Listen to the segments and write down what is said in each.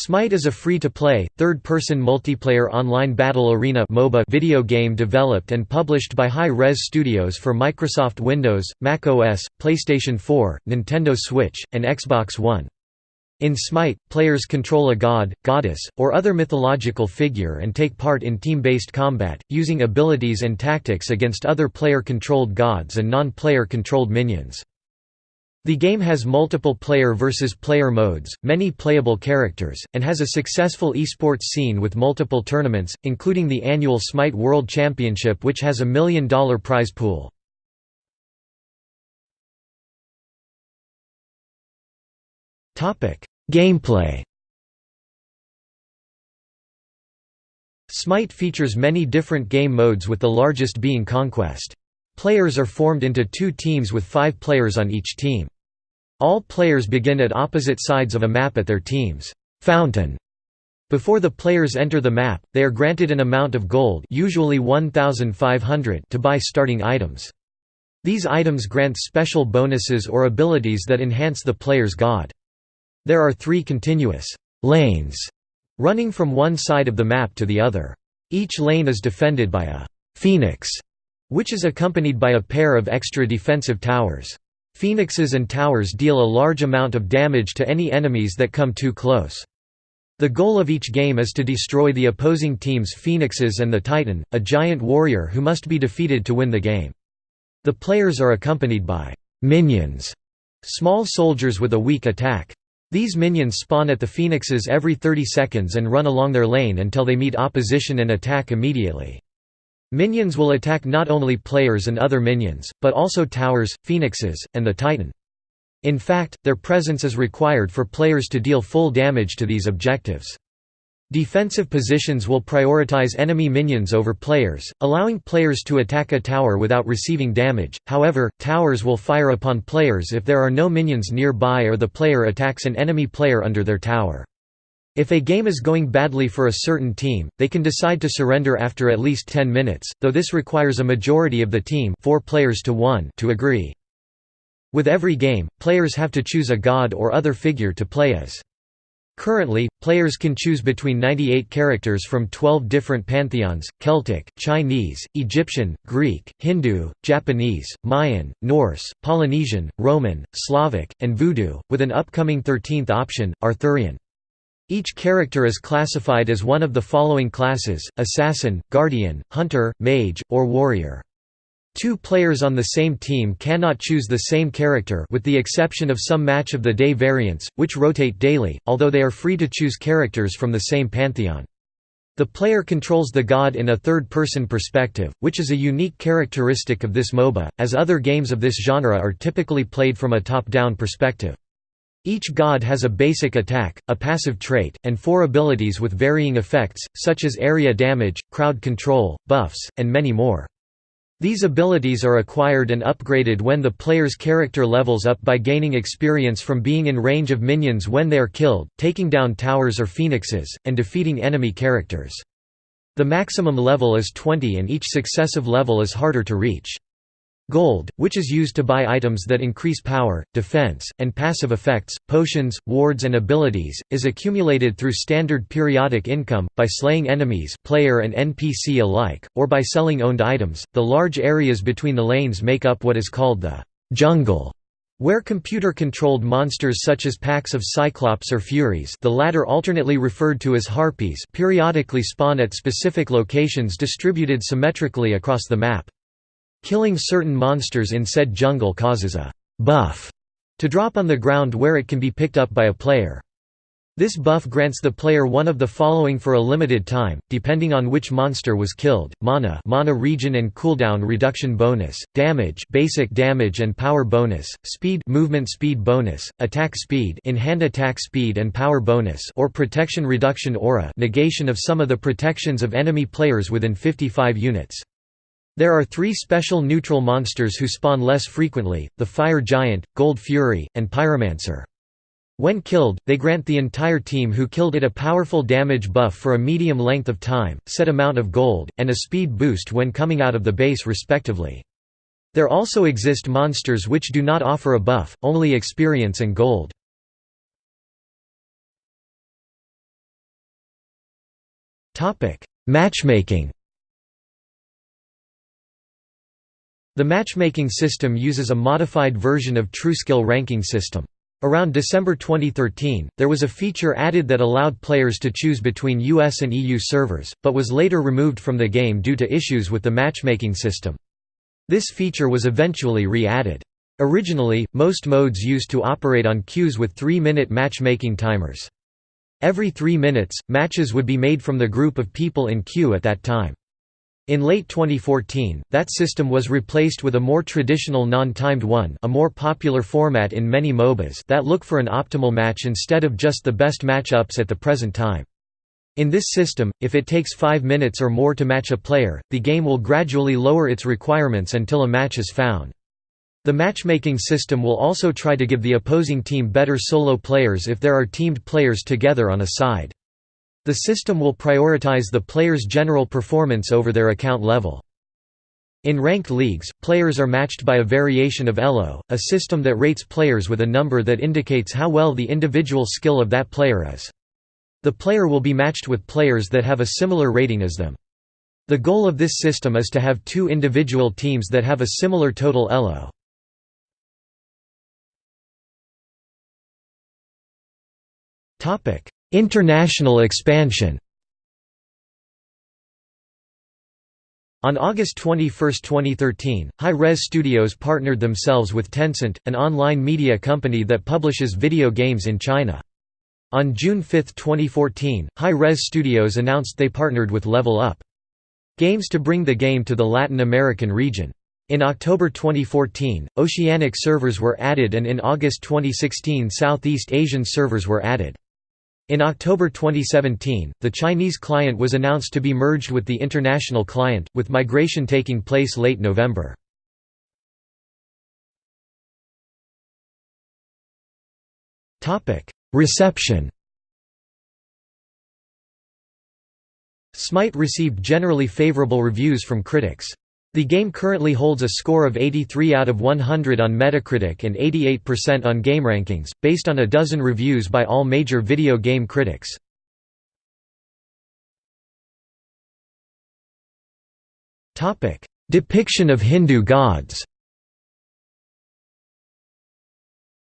Smite is a free-to-play, third-person multiplayer online battle arena MOBA video game developed and published by Hi-Rez Studios for Microsoft Windows, Mac OS, PlayStation 4, Nintendo Switch, and Xbox One. In Smite, players control a god, goddess, or other mythological figure and take part in team-based combat, using abilities and tactics against other player-controlled gods and non-player controlled minions. The game has multiple player versus player modes, many playable characters, and has a successful esports scene with multiple tournaments, including the annual Smite World Championship which has a million dollar prize pool. Gameplay Smite features many different game modes with the largest being Conquest. Players are formed into two teams with five players on each team. All players begin at opposite sides of a map at their team's fountain. Before the players enter the map, they are granted an amount of gold usually 1,500 to buy starting items. These items grant special bonuses or abilities that enhance the player's god. There are three continuous lanes running from one side of the map to the other. Each lane is defended by a «phoenix», which is accompanied by a pair of extra defensive towers. Phoenixes and towers deal a large amount of damage to any enemies that come too close. The goal of each game is to destroy the opposing team's phoenixes and the Titan, a giant warrior who must be defeated to win the game. The players are accompanied by «minions», small soldiers with a weak attack. These minions spawn at the phoenixes every 30 seconds and run along their lane until they meet opposition and attack immediately. Minions will attack not only players and other minions, but also towers, phoenixes, and the titan. In fact, their presence is required for players to deal full damage to these objectives. Defensive positions will prioritize enemy minions over players, allowing players to attack a tower without receiving damage, however, towers will fire upon players if there are no minions nearby or the player attacks an enemy player under their tower. If a game is going badly for a certain team, they can decide to surrender after at least 10 minutes, though this requires a majority of the team 4 players to, 1 to agree. With every game, players have to choose a god or other figure to play as. Currently, players can choose between 98 characters from 12 different pantheons, Celtic, Chinese, Egyptian, Greek, Hindu, Japanese, Mayan, Norse, Polynesian, Roman, Slavic, and Voodoo, with an upcoming 13th option, Arthurian. Each character is classified as one of the following classes, assassin, guardian, hunter, mage, or warrior. Two players on the same team cannot choose the same character with the exception of some Match of the Day variants, which rotate daily, although they are free to choose characters from the same pantheon. The player controls the god in a third-person perspective, which is a unique characteristic of this MOBA, as other games of this genre are typically played from a top-down perspective. Each god has a basic attack, a passive trait, and four abilities with varying effects, such as area damage, crowd control, buffs, and many more. These abilities are acquired and upgraded when the player's character levels up by gaining experience from being in range of minions when they are killed, taking down towers or phoenixes, and defeating enemy characters. The maximum level is 20 and each successive level is harder to reach. Gold, which is used to buy items that increase power, defense, and passive effects, potions, wards and abilities, is accumulated through standard periodic income, by slaying enemies player and NPC alike, or by selling owned items. The large areas between the lanes make up what is called the jungle, where computer-controlled monsters such as packs of Cyclops or Furies the latter alternately referred to as Harpies periodically spawn at specific locations distributed symmetrically across the map. Killing certain monsters in said jungle causes a «buff» to drop on the ground where it can be picked up by a player. This buff grants the player one of the following for a limited time, depending on which monster was killed: mana, mana region and cooldown reduction bonus, damage, basic damage and power bonus, speed, movement speed bonus, attack speed, in-hand attack speed and power bonus, or protection reduction aura, negation of some of the protections of enemy players within 55 units. There are three special neutral monsters who spawn less frequently, the Fire Giant, Gold Fury, and Pyromancer. When killed, they grant the entire team who killed it a powerful damage buff for a medium length of time, set amount of gold, and a speed boost when coming out of the base respectively. There also exist monsters which do not offer a buff, only experience and gold. Matchmaking The matchmaking system uses a modified version of TrueSkill ranking system. Around December 2013, there was a feature added that allowed players to choose between US and EU servers, but was later removed from the game due to issues with the matchmaking system. This feature was eventually re-added. Originally, most modes used to operate on queues with 3-minute matchmaking timers. Every 3 minutes, matches would be made from the group of people in queue at that time. In late 2014, that system was replaced with a more traditional non-timed one a more popular format in many MOBAs that look for an optimal match instead of just the best matchups at the present time. In this system, if it takes 5 minutes or more to match a player, the game will gradually lower its requirements until a match is found. The matchmaking system will also try to give the opposing team better solo players if there are teamed players together on a side. The system will prioritize the player's general performance over their account level. In ranked leagues, players are matched by a variation of ELO, a system that rates players with a number that indicates how well the individual skill of that player is. The player will be matched with players that have a similar rating as them. The goal of this system is to have two individual teams that have a similar total ELO. International expansion On August 21, 2013, Hi-Rez Studios partnered themselves with Tencent, an online media company that publishes video games in China. On June 5, 2014, Hi-Rez Studios announced they partnered with Level Up Games to bring the game to the Latin American region. In October 2014, Oceanic servers were added and in August 2016 Southeast Asian servers were added. In October 2017, the Chinese client was announced to be merged with the international client, with migration taking place late November. Reception Smite received generally favorable reviews from critics. The game currently holds a score of 83 out of 100 on Metacritic and 88% on GameRankings, based on a dozen reviews by all major video game critics. Depiction of Hindu gods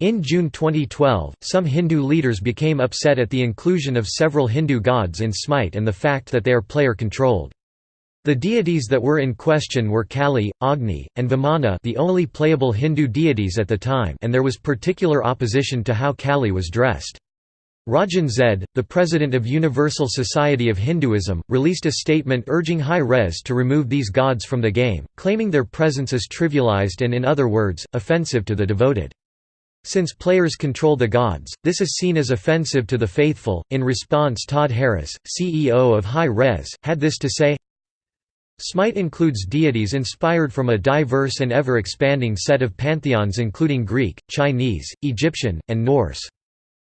In June 2012, some Hindu leaders became upset at the inclusion of several Hindu gods in Smite and the fact that they are player-controlled. The deities that were in question were Kali, Agni, and Vamana the only playable Hindu deities at the time and there was particular opposition to how Kali was dressed. Rajan Zed, the president of Universal Society of Hinduism, released a statement urging Hi-Rez to remove these gods from the game, claiming their presence is trivialized and in other words, offensive to the devoted. Since players control the gods, this is seen as offensive to the faithful. In response, Todd Harris, CEO of Hi-Rez, had this to say Smite includes deities inspired from a diverse and ever-expanding set of pantheons including Greek, Chinese, Egyptian, and Norse.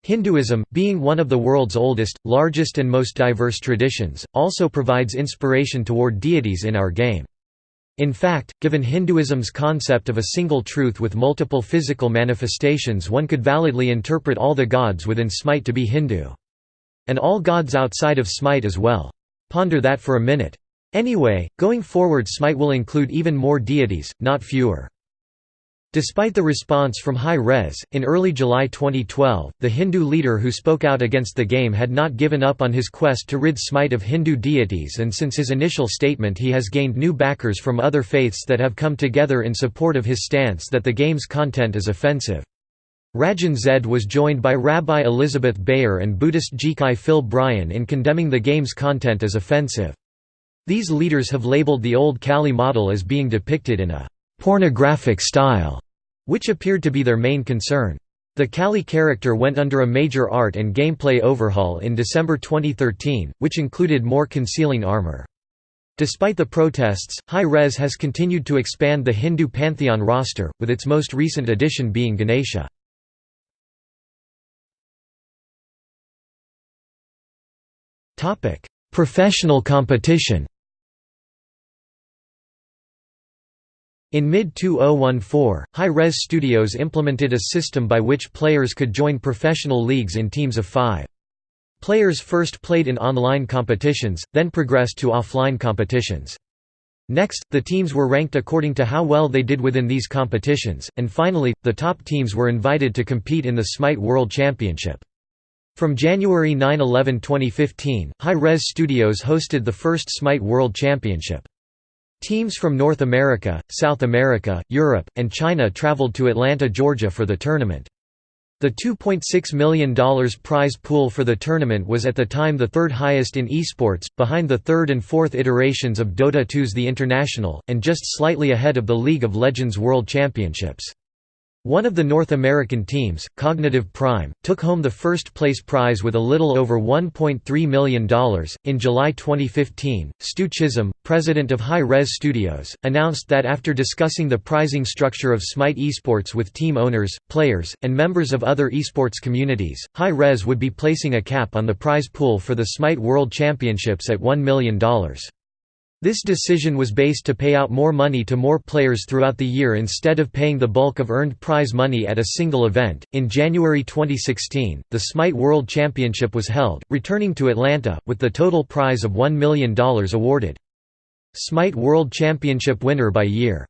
Hinduism, being one of the world's oldest, largest and most diverse traditions, also provides inspiration toward deities in our game. In fact, given Hinduism's concept of a single truth with multiple physical manifestations one could validly interpret all the gods within Smite to be Hindu. And all gods outside of Smite as well. Ponder that for a minute. Anyway, going forward Smite will include even more deities, not fewer. Despite the response from Hi-Rez, in early July 2012, the Hindu leader who spoke out against the game had not given up on his quest to rid Smite of Hindu deities and since his initial statement he has gained new backers from other faiths that have come together in support of his stance that the game's content is offensive. Rajan Zed was joined by Rabbi Elizabeth Beyer and Buddhist Jikai Phil Bryan in condemning the game's content as offensive. These leaders have labeled the old Kali model as being depicted in a «pornographic style», which appeared to be their main concern. The Kali character went under a major art and gameplay overhaul in December 2013, which included more concealing armor. Despite the protests, Hi-Rez has continued to expand the Hindu pantheon roster, with its most recent addition being Ganesha. Professional competition In mid-2014, Hi-Rez Studios implemented a system by which players could join professional leagues in teams of five. Players first played in online competitions, then progressed to offline competitions. Next, the teams were ranked according to how well they did within these competitions, and finally, the top teams were invited to compete in the Smite World Championship. From January 9–11 2015, Hi-Rez Studios hosted the first Smite World Championship. Teams from North America, South America, Europe, and China traveled to Atlanta, Georgia for the tournament. The $2.6 million prize pool for the tournament was at the time the third highest in esports, behind the third and fourth iterations of Dota 2's The International, and just slightly ahead of the League of Legends World Championships. One of the North American teams, Cognitive Prime, took home the first place prize with a little over $1.3 million. In July 2015, Stu Chisholm, president of Hi-Rez Studios, announced that after discussing the pricing structure of Smite esports with team owners, players, and members of other esports communities, Hi-Rez would be placing a cap on the prize pool for the Smite World Championships at $1 million. This decision was based to pay out more money to more players throughout the year instead of paying the bulk of earned prize money at a single event. In January 2016, the Smite World Championship was held, returning to Atlanta, with the total prize of $1 million awarded. Smite World Championship winner by year